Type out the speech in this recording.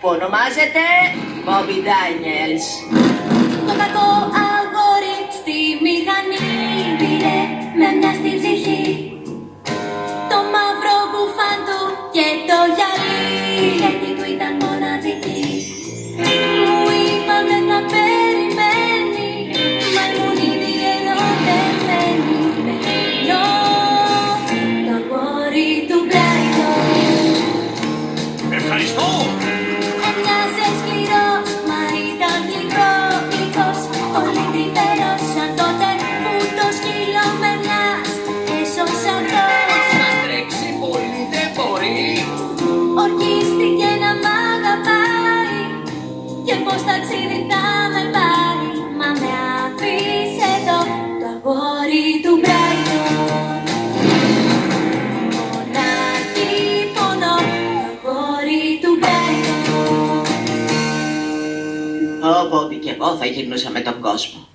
που ονομάζεται Bobby Daniels. Το κακό αγόρι στη μηχανή πήρε με μια στη ψυχή Το μαύρο μπουφάν του και το γυαλί Γιατί του ήταν μοναδική Μου είπαν δεν θα περιμένει Μα ήμουν ήδη ερωτευμένη με εκείνο Το αγόρι του Brighton Ευχαριστώ! Bobby, και εγώ θα γυρνούσα με τον κόσμο.